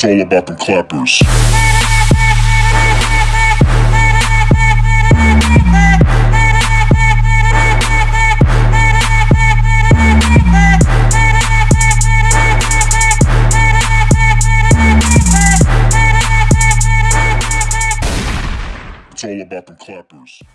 It's all about them clappers. It's all about them clappers.